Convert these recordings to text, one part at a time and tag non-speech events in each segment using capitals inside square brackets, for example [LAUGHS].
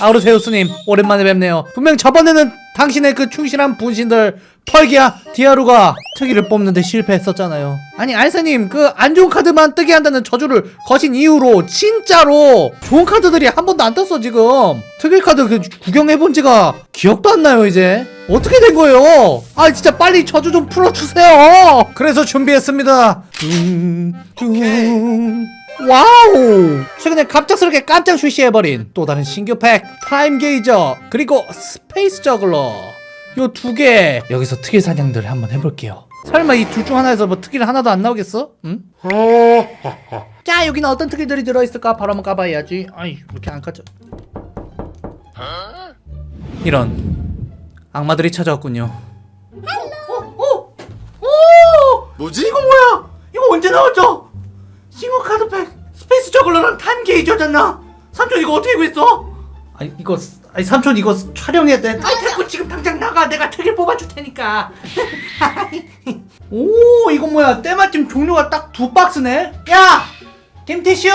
아우르세우스님 오랜만에 뵙네요. 분명 저번에는 당신의 그 충실한 분신들 펄기야 디아루가 특이를 뽑는데 실패했었잖아요. 아니 알세님 그 안 좋은 카드만 뜨게 한다는 저주를 거신 이후로 진짜로 좋은 카드들이 한 번도 안 떴어 지금. 특이 카드 그 구경해본 지가 기억도 안 나요 이제. 어떻게 된 거예요? 아 진짜 빨리 저주 좀 풀어주세요. 그래서 준비했습니다. 둥 둥 Wow! 최근에 갑작스럽게 깜짝 출시해버린 또 다른 신규 팩 타임 게이저 그리고 스페이스 저글러 요 두 개 여기서 특일 사냥들 한번 해볼게요 설마 이 둘 중 하나에서 뭐 특일을 하나도 안 나오겠어? 응? [LAUGHS] 자 여기는 어떤 특일들이 들어있을까 바로 한번 까봐야지 아이 왜 이렇게 안 까져 이런 악마들이 찾아왔군요 어? 어? 어? 뭐지? 이거 뭐야? 이거 언제 나왔죠? 신규 카드팩 스페이스 저글러랑 타임 게이저잖아. 삼촌 이거 어떻게 구했어? 아니 이거 아니 삼촌 이거 촬영해야 돼. 아니 됐고 지금 당장 나가. 내가 특일 뽑아줄 테니까. [LAUGHS] 오 이거 뭐야? 때마침 종류가 딱 두 박스네. 야 김티슈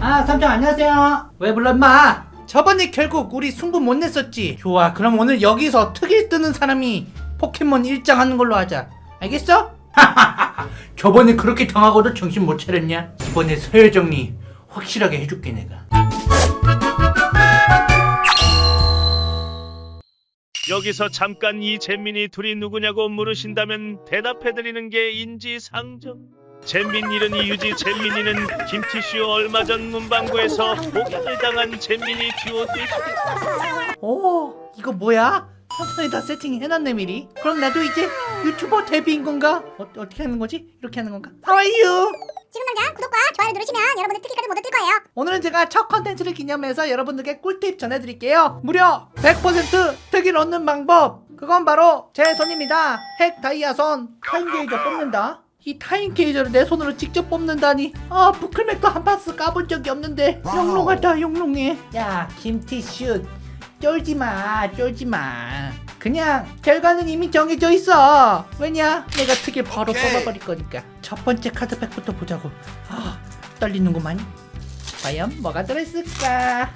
아 삼촌 안녕하세요. 왜 불러 임마? 저번에 결국 우리 승부 못 냈었지. 좋아 그럼 오늘 여기서 특일 뜨는 사람이 포켓몬 일장 하는 걸로 하자. 알겠어? [LAUGHS] 저번에 그렇게 당하고도 정신 못 차렸냐? 이번에 서열 정리 확실하게 해줄게 내가 여기서 잠깐 이 잼민이 둘이 누구냐고 물으신다면 대답해드리는 게 인지상정. 잼민 이른이 유지 잼민이는 김티슈 얼마 전 문방구에서 복약을 당한 잼민이 듀오 되시겠다. 오 이거 뭐야? 삼촌이 다 세팅해놨네 미리. 그럼 나도 이제 유튜버 데뷔인 건가? 어, 어떻게 하는 거지? 이렇게 하는 건가? How are you? 지금 당장 구독과 좋아요 누르시면 여러분들 특일까지 못 얻을 거예요. 오늘은 제가 첫 컨텐츠를 기념해서 여러분들께 꿀팁 전해드릴게요. 무려 100% 특일 얻는 방법. 그건 바로 제 손입니다. 핵 다이아손. 타임 게이저 뽑는다. 이 타임 게이저를 내 손으로 직접 뽑는다니. 아 브클맥도 한 박스 까본 적이 없는데. 영롱하다 영롱해. 야 김티슈 쫄지마 쫄지마. 그냥 결과는 이미 정해져 있어. 왜냐? 내가 특일 바로 오케이. 뽑아버릴 거니까. 첫 번째 카드팩부터 보자고. 아 떨리는구만 과연 뭐가 들어있을까?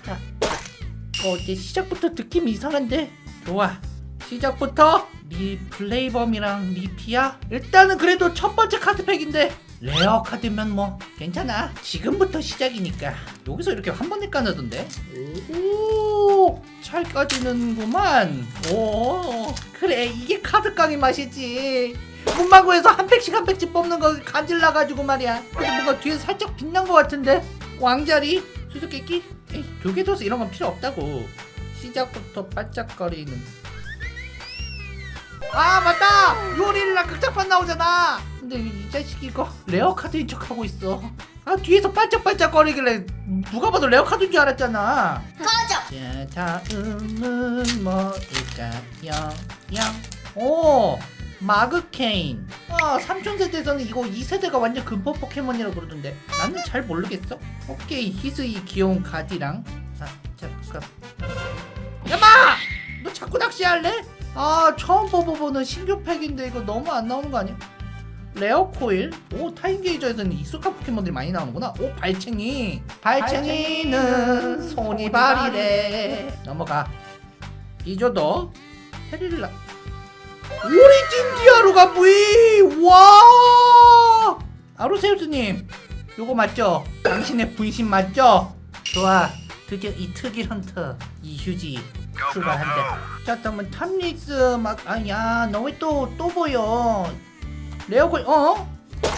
어, 이제 시작부터 느낌이 이상한데? 좋아. 시작부터 리플레이범이랑 리피아 일단은 그래도 첫 번째 카드팩인데 레어 카드면 뭐 괜찮아. 지금부터 시작이니까. 여기서 이렇게 한 번에 까내던데? 오잘 까지는구만. 오 그래 이게 카드 깡의 맛이지. 문방구에서 한 팩씩 한 팩씩 뽑는 거 간질나가지고 말이야. 근데 뭔가 뒤에 살짝 빛난 것 같은데? 왕자리 수수께끼? 둬서 이런 건 필요 없다고. 시작부터 반짝거리는. 아 맞다 요리랑 극장판 나오잖아. 근데 이 자식이 이거 레어 카드인 척 하고 있어. 아 뒤에서 반짝반짝거리길래 누가 봐도 레어 카드인 줄 알았잖아. 꺼져. 자 다음은 뭘까요? 오 마그케인. 아 삼촌 세대에서는 이거 2세대가 완전 근본 포켓몬이라고 그러던데. 나는 잘 모르겠어. 오케이 히스이 귀여운 가디랑. 아 잠깐. 임마! 너 자꾸 낚시할래? 아 처음 뽑아보는 신규 팩인데 이거 너무 안 나오는 거 아니야? 레어 코일? 오 타임 게이저에서는 익숙한 포켓몬들이 많이 나오는구나. 오 발챙이. 발챙이는 손이 발이래. 넘어가. 이조도 헤릴라. 오리진 디아루가 무이! 와! 아루세우스님 요거 맞죠? 당신의 분신 맞죠? 좋아. 드디어 이 특일 헌터 이 휴지 출발한다. 자 그러면 탐릭스 막 아야 너왜 또 또 보여. 레어콜 어?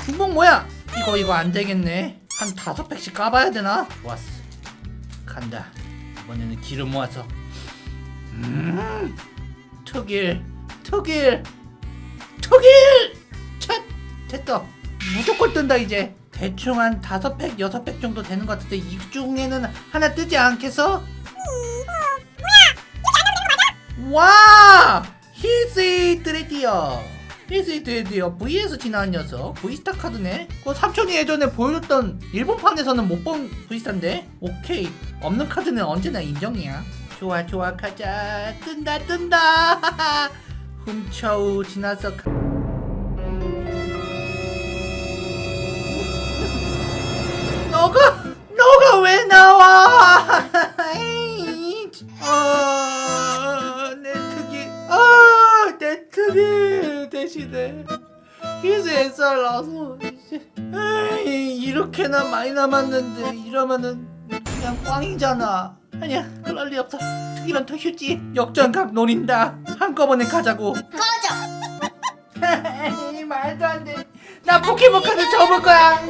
중복 뭐야? 이거 이거 안 되겠네. 한 다섯 팩씩 까봐야 되나? 좋았어. 간다. 이번에는 기름 모아서. 음 특일 특일 특일! 첫 됐어. 무조건 뜬다 이제. 대충 한 다섯 팩 여섯 팩 정도 되는 것 같은데 이 중에는 하나 뜨지 않겠어? 와! 힐세이 드레디어. 힐세이 드레디어 V에서 지나간 녀석. V스타 카드네. 그 삼촌이 예전에 보여줬던 일본판에서는 못 본 V스타인데? 오케이. 없는 카드는 언제나 인정이야. 좋아 좋아 가자. 뜬다 뜬다. 훔쳐우 지나서 가... 너가 너가 왜 나와? [LAUGHS] 에 특이 대신에 희세 살 나서 이제 에이, 이렇게나 많이 남았는데 이러면은 그냥 꽝이잖아. 아니야 그럴 리 없어. 특이런 더 휴지. 역전각 노린다. 한꺼번에 가자고. 에이, [LAUGHS] 말도 안돼나 포켓몬 카드 접을 거야.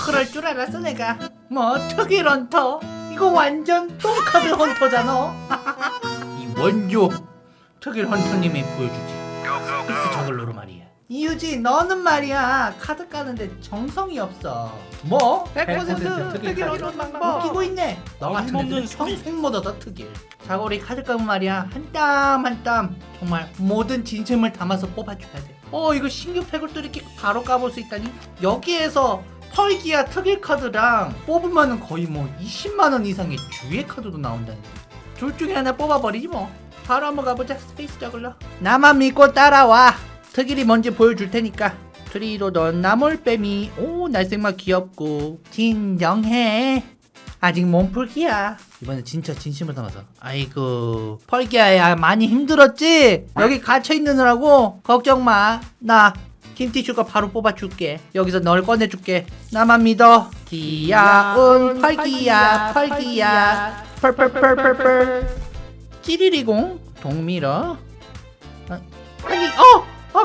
그럴 줄 알았어 내가. 뭐 특이 런터. 이거 완전 똥카드 헌터잖아. [LAUGHS] 이 원조 특이 헌터님이 보여주지 이유지 너는 말이야. 카드 까는데 정성이 없어. 뭐? 100% 특이 런터 방법. 웃기고 있네. 너 같은 애들은 평생 못 얻어 특일 자 우리 카드 까면 말이야. 한 땀 한 땀. 정말 모든 진심을 담아서 뽑아줘야 돼어 이거 신규 팩을 또 이렇게 바로 까볼 수 있다니? 여기에서 펄기아 특일 카드랑 뽑으면 거의 뭐 20만원 이상의 주의 카드도 나온다는 둘 중에 하나 뽑아버리지 뭐. 바로 한번 가보자. 스페이스 저글러. 나만 믿고 따라와 특일이 뭔지 보여줄 테니까 트리로던 나몰빼미 오 날생마 귀엽고. 진정해. 아직 몸풀기야. 이번엔 진짜 진심을 담아서. 아이고 펄기야야 많이 힘들었지? 여기 갇혀있느라고 걱정 마나 김티슈가 바로 뽑아줄게. 여기서 널 꺼내줄게. 나만 믿어. 귀여운 펄기야 펄기야. 펄펄펄펄펄 찌리리공? 동밀어? 아! 어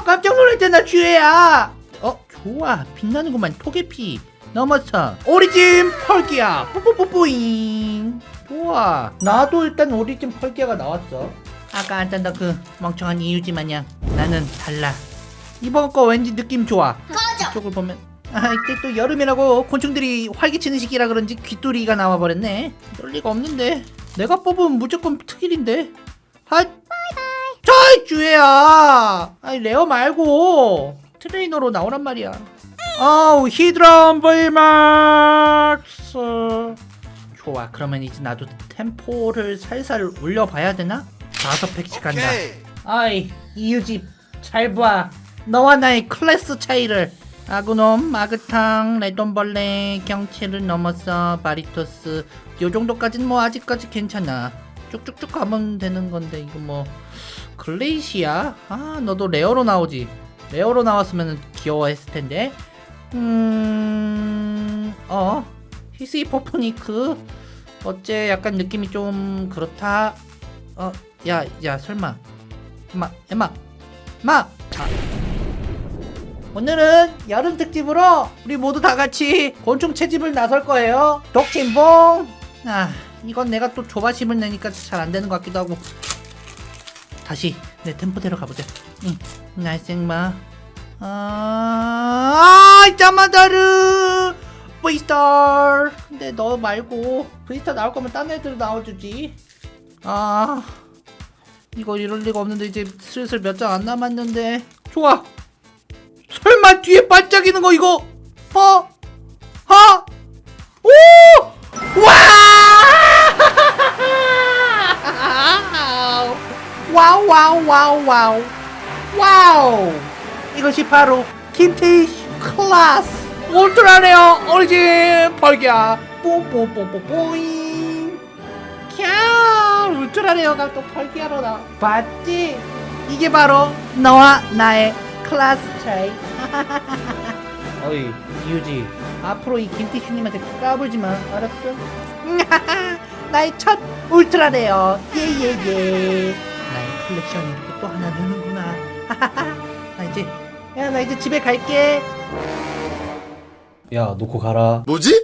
깜짝 놀랐잖아 주혜야. 어 좋아. 빛나는구만 토개피 넘어서 오리진 펄기야. 뿌뿌뿌뿌잉. 좋아. 나도 일단 오리진 펄기야가 나왔어. 아까 안 짠다 그 멍청한 이유지 마냥. 나는 달라. 이번 거 왠지 느낌 좋아. 이쪽을 보면. 아 이때 또 여름이라고 곤충들이 활기치는 시기라 그런지 귀뚜리가 나와버렸네. 이럴 리가 없는데. 내가 뽑으면 무조건 특일인데 아 저이 주혜야. 아니 레어 말고 트레이너로 나오란 말이야. 아우 히드런 Vmax 좋아 그러면 이제 나도 템포를 살살 올려봐야 되나? 다섯 팩씩 간다. 아이 이유집 잘봐. 너와 나의 클래스 차이를. 아그놈 마그탕 레돈벌레 경치를 넘어서 바리토스. 요 정도까지는 뭐 아직까지 괜찮아. 쭉쭉쭉 가면 되는 건데 이거 뭐 글레이시야? 아 너도 레어로 나오지 레어로 나왔으면 귀여워했을 텐데 음어 히스이퍼포니크 어째 약간 느낌이 좀 그렇다 어야야 설마 엠마 엠마 마 아. 오늘은 여름 특집으로 우리 모두 다 같이 곤충 채집을 나설 거예요. 독침봉. 아, 이건 내가 또 조바심을 내니까 잘 안 되는 것 같기도 하고. 다시 내 템포대로 가보자. 응, 날생마. 아, 짜마다르. 브이스타. 근데 너 말고 브이스타 나올 거면 딴 애들 나와주지. 아, 이거 이럴 리가 없는데 이제 슬슬 몇 장 안 남았는데. 좋아. 설마 뒤에 반짝이는 거 이거 어? 하? 오! 와! 와우 와우 와우. 와우. 이것이 바로 김태희 클래스 울트라레어 오리진 벌기야. 뽕뽕뽕뽕뽕잉. 캬 울트라레어가 또 벌기야로 나 봤지? 이게 바로 너와 나의 클래스 차이. [LAUGHS] 어이 이유지. 앞으로 이 김티슈님한테 까불지 마 알았어? [LAUGHS] 나의 첫 울트라레어 예예예. 나의 컬렉션이 이렇게 또 하나 느는구나. 나 이제 야 나 이제 집에 갈게. 야 놓고 가라. 뭐지?